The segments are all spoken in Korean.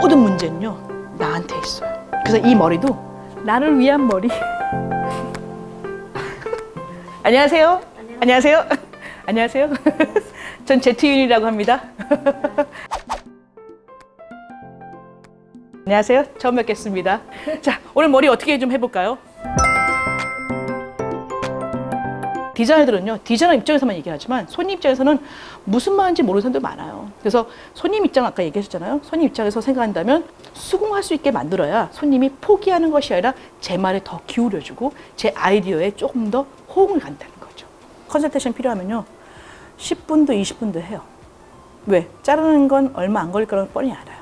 모든 문제는요 나한테 있어요. 그래서 이 머리도 나를 위한 머리. 안녕하세요. 안녕하세요. 안녕하세요. 전 제트윤이라고 합니다. 안녕하세요. 처음 뵙겠습니다. 자, 오늘 머리 어떻게 좀 해볼까요? 디자이너들은요, 디자이너 입장에서만 얘기하지만 손님 입장에서는 무슨 말인지 모르는 사람들 많아요. 그래서 손님 입장 아까 얘기하셨잖아요. 손님 입장에서 생각한다면 수긍할 수 있게 만들어야 손님이 포기하는 것이 아니라 제 말에 더 기울여주고 제 아이디어에 조금 더 호응을 간다는 거죠. 컨설테이션 필요하면요, 10분도 20분도 해요. 왜? 자르는 건 얼마 안 걸릴 거라는 뻔히 알아요.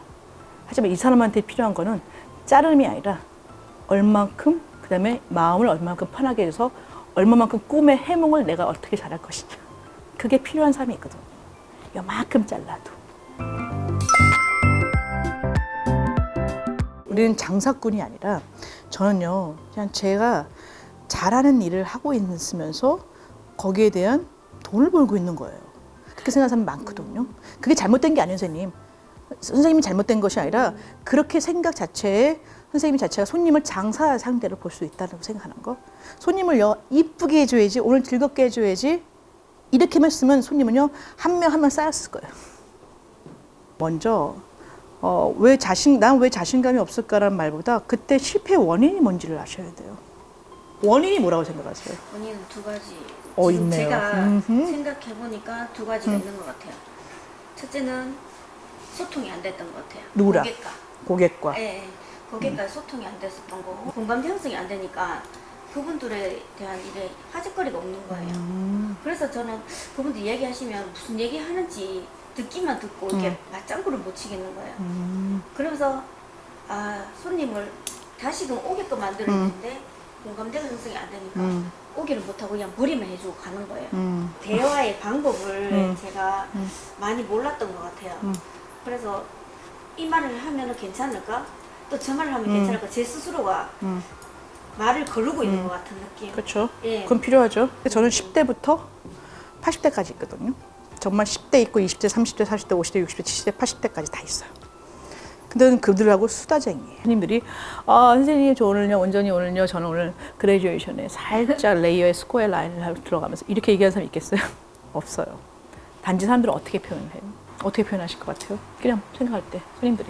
하지만 이 사람한테 필요한 거는 자름이 아니라 얼만큼 그 다음에 마음을 얼만큼 편하게 해서 얼마만큼 꿈의 해몽을 내가 어떻게 잘할 것이냐 그게 필요한 사람이 있거든 요만큼 잘라도. 우리는 장사꾼이 아니라 저는요 그냥 제가 잘하는 일을 하고 있으면서 거기에 대한 돈을 벌고 있는 거예요. 그렇게 생각하는 사람 많거든요. 그게 잘못된 게 아니에요 선생님. 선생님이 잘못된 것이 아니라 그렇게 생각 자체에 선생님 자체가 손님을 장사 상대로 볼 수 있다고 생각하는 거. 손님을 요 이쁘게 해줘야지 오늘 즐겁게 해줘야지 이렇게만 쓰면 손님은요 한 명 한 명 쌓였을 거예요 먼저 어, 왜 자신 난 왜 자신감이 없을까라는 말보다 그때 실패 원인이 뭔지를 아셔야 돼요 원인이 뭐라고 생각하세요? 원인은 두 가지. 어, 지금 있네요. 제가 음흠. 생각해 보니까 두 가지가 있는 것 같아요. 첫째는 소통이 안 됐던 것 같아요. 누구랑? 고객과. 고객과 예, 예. 고객과 소통이 안 됐었던 거고 공감대 형성이 안 되니까 그분들에 대한 일에 화제거리가 없는 거예요. 음, 그래서 저는 그분들 얘기하시면 무슨 얘기 하는지 듣기만 듣고 이렇게 음. 맞장구를 못 치겠는 거예요. 음, 그러면서 아 손님을 다시금 오게끔 만들어야 음. 공감대가 형성이 안 되니까 음. 오기를 못하고 그냥 머리만 해주고 가는 거예요. 음, 대화의 방법을 음. 제가 음. 많이 몰랐던 것 같아요. 음. 그래서 이 말을 하면 괜찮을까? 또 저 말을 하면 음. 괜찮을까? 제 스스로가 음. 말을 거르고 있는 음. 것 같은 느낌. 그렇죠. 예. 그건 필요하죠. 저는 10대부터 80대까지 있거든요. 정말 10대 있고 20대, 30대, 40대, 50대, 60대, 70대, 80대까지 다 있어요. 근데 그들하고 수다쟁이에요. 선생님들이 아 선생님 저 오늘요 온전히 오늘요 저는 오늘 graduation에 살짝 layer의 square line을 들어가면서 이렇게 얘기하는 사람 있겠어요? 없어요. 단지 사람들은 어떻게 표현해요? 어떻게 표현하실 것 같아요? 그냥 생각할 때 손님들이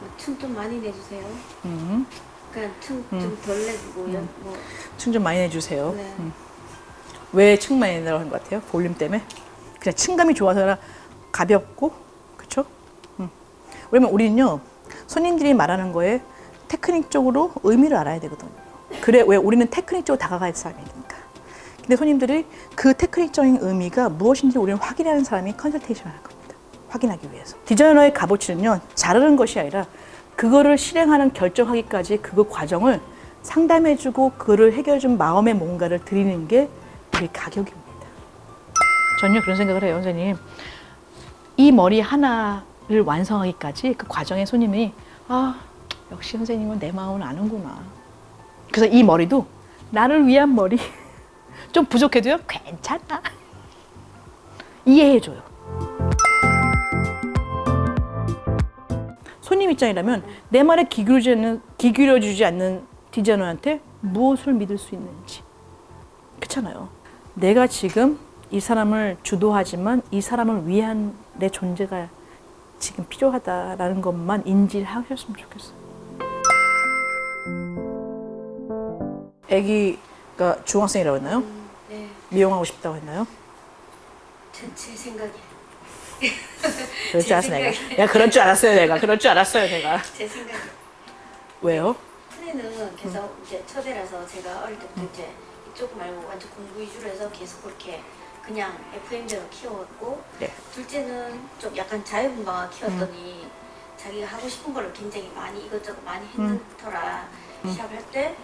뭐틈좀 많이 내주세요. 음, 그냥 틈좀덜 내주고 연- 뭐층좀 많이 내주세요. 네. 음. 왜층 많이 내라고 하는 것 같아요? 볼륨 때문에? 그냥 층감이 좋아서나 가볍고, 그쵸? 음. 왜냐면 우리는요, 손님들이 말하는 거에 테크닉적으로 의미를 알아야 되거든요. 그래, 왜 우리는 테크닉적으로 다가가야 할 사람이니까. 근데 손님들이 그 테크닉적인 의미가 무엇인지 우리는 확인하는 사람이 컨설테이션을 할 겁니다. 확인하기 위해서. 디자이너의 값어치는요, 자르는 것이 아니라 그거를 실행하는 결정하기까지 그 과정을 상담해주고 그를 해결해준 마음의 뭔가를 드리는 게 우리 가격입니다. 전혀 그런 생각을 해요, 선생님. 이 머리 하나를 완성하기까지 그 과정에 손님이 아 역시 선생님은 내 마음을 아는구나. 그래서 이 머리도 나를 위한 머리 좀 부족해도요 괜찮아 이해해줘요. 손님 입장이라면 내 말에 기울여주지 않는, 기울여주지 않는 디자이너한테 무엇을 믿을 수 있는지 그렇잖아요. 내가 지금 이 사람을 주도하지만 이 사람을 위한 내 존재가 지금 필요하다라는 것만 인지하셨으면 좋겠어요. 아기가 중학생이라고 했나요? 음, 네, 미용하고 싶다고 했나요? 제, 제 생각이 그럴 줄제 알았어 내가. 생각에. 내가 그럴 줄 알았어요 내가. 그럴 줄 알았어요 내가. 제 생각이 왜요? 큰애는 계속 이제 첫애라서 제가 어릴 때부터 이제 이쪽 말고 완전 공부 위주로 해서 계속 그렇게 그냥 FM대로 키워왔고 네. 둘째는 좀 약간 자유분방하게 키웠더니 자기가 하고 싶은 거를 굉장히 많이 이것저것 많이 했는 터라 시합할 때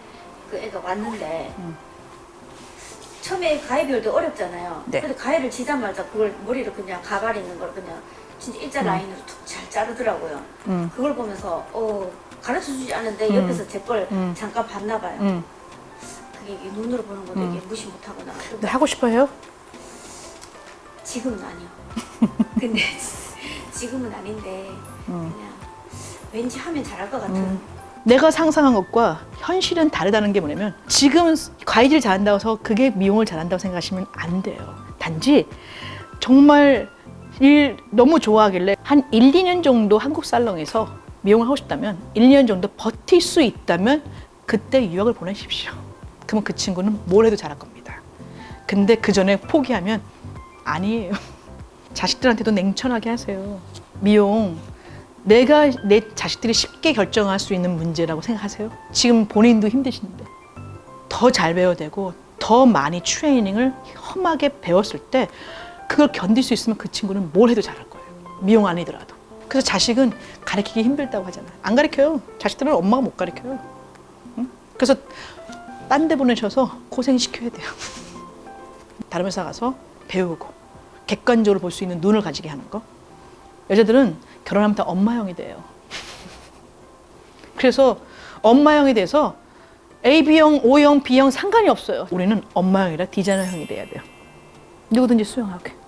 그 애가 왔는데 음. 처음에 가위별도 어렵잖아요. 네. 근데 가위를 지자마자 그걸 머리를 그냥 가발 있는 걸 그냥 진짜 일자 라인으로 툭 잘 자르더라고요. 음. 그걸 보면서 어 가르쳐 주지 않은데 음. 옆에서 제걸 음. 잠깐 봤나 봐요. 음. 그게 눈으로 보는 건데 이게 무시 못하거나 근데 하고 싶어요? 지금은 아니요. 근데 지금은 아닌데 음. 그냥 왠지 하면 잘할 것 같은 음. 내가 상상한 것과 현실은 다르다는 게 뭐냐면 지금 과일을 잘한다고 해서 그게 미용을 잘한다고 생각하시면 안 돼요. 단지 정말 일 너무 좋아하길래 한 1, 2년 정도 한국 살롱에서 미용을 하고 싶다면 1, 2년 정도 버틸 수 있다면 그때 유학을 보내십시오. 그러면 그 친구는 뭘 해도 잘할 겁니다. 근데 그 전에 포기하면 아니에요. 자식들한테도 냉철하게 하세요. 미용 내가 내 자식들이 쉽게 결정할 수 있는 문제라고 생각하세요? 지금 본인도 힘드신데 더 잘 배워야 되고 더 많이 트레이닝을 험하게 배웠을 때 그걸 견딜 수 있으면 그 친구는 뭘 해도 잘할 거예요. 미용 아니더라도. 그래서 자식은 가르치기 힘들다고 하잖아요. 안 가르쳐요. 자식들은 엄마가 못 가르쳐요. 응? 그래서 딴 데 보내셔서 고생시켜야 돼요. 다른 회사 가서 배우고 객관적으로 볼 수 있는 눈을 가지게 하는 거. 여자들은 결혼하면 다 엄마형이 돼요. 그래서 엄마형이 돼서 AB형, O형, B형 상관이 없어요. 우리는 엄마형이라 디자이너형이 돼야 돼요. 누구든지 수용하게.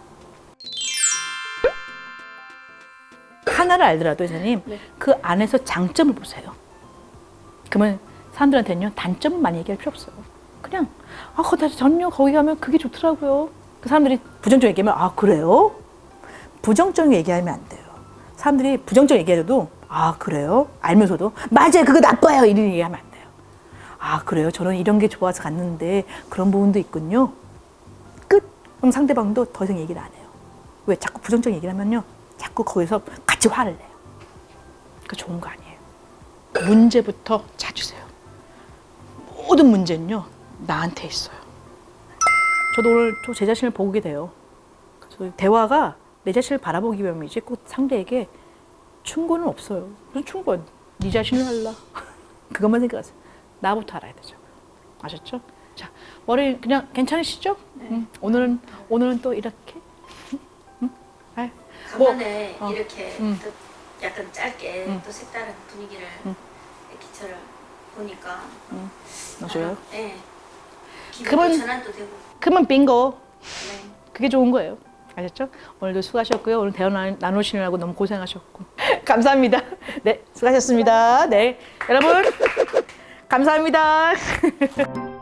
하나를 알더라도 회장님 네. 그 안에서 장점을 보세요. 그러면 사람들한테는요 단점은 많이 얘기할 필요 없어요. 그냥 아 전요 거기 가면 그게 좋더라고요. 그 사람들이 부정적 얘기하면 아 그래요? 부정적 얘기하면 안 돼요. 사람들이 부정적 얘기해도 아 그래요? 알면서도 맞아요 그거 나빠요 이런 얘기하면 안 돼요. 아 그래요? 저는 이런 게 좋아서 갔는데 그런 부분도 있군요. 끝. 그럼 상대방도 더 이상 얘기를 안 해요. 왜 자꾸 부정적 얘기를 하면요 자꾸 거기서 같이 화를 내요. 그 좋은 거 아니에요. 문제부터 찾으세요. 모든 문제는요 나한테 있어요. 저도 오늘 또 제 자신을 보게 돼요. 대화가 내 자신을 바라보기 위함이지 꼭 상대에게 충고는 없어요. 무슨 충고? 네 자신을 알라. 그것만 생각하세요. 나부터 알아야 되죠. 아셨죠? 자 머리 그냥 괜찮으시죠? 응. 오늘은 오늘은 또 이렇게. 응? 아유, 뭐, 어. 이렇게 음. 또 약간 짧게 음. 또 색다른 분위기를 음. 기차를 보니까 너 줘요? 네. 그러면- 그러면 빙고. 네. 그게 좋은 거예요. 아셨죠? 오늘도 수고하셨고요. 오늘 대화 나- 나누시느라고 너무 고생하셨고. 감사합니다. 네, 수고하셨습니다. 네. 여러분, 감사합니다.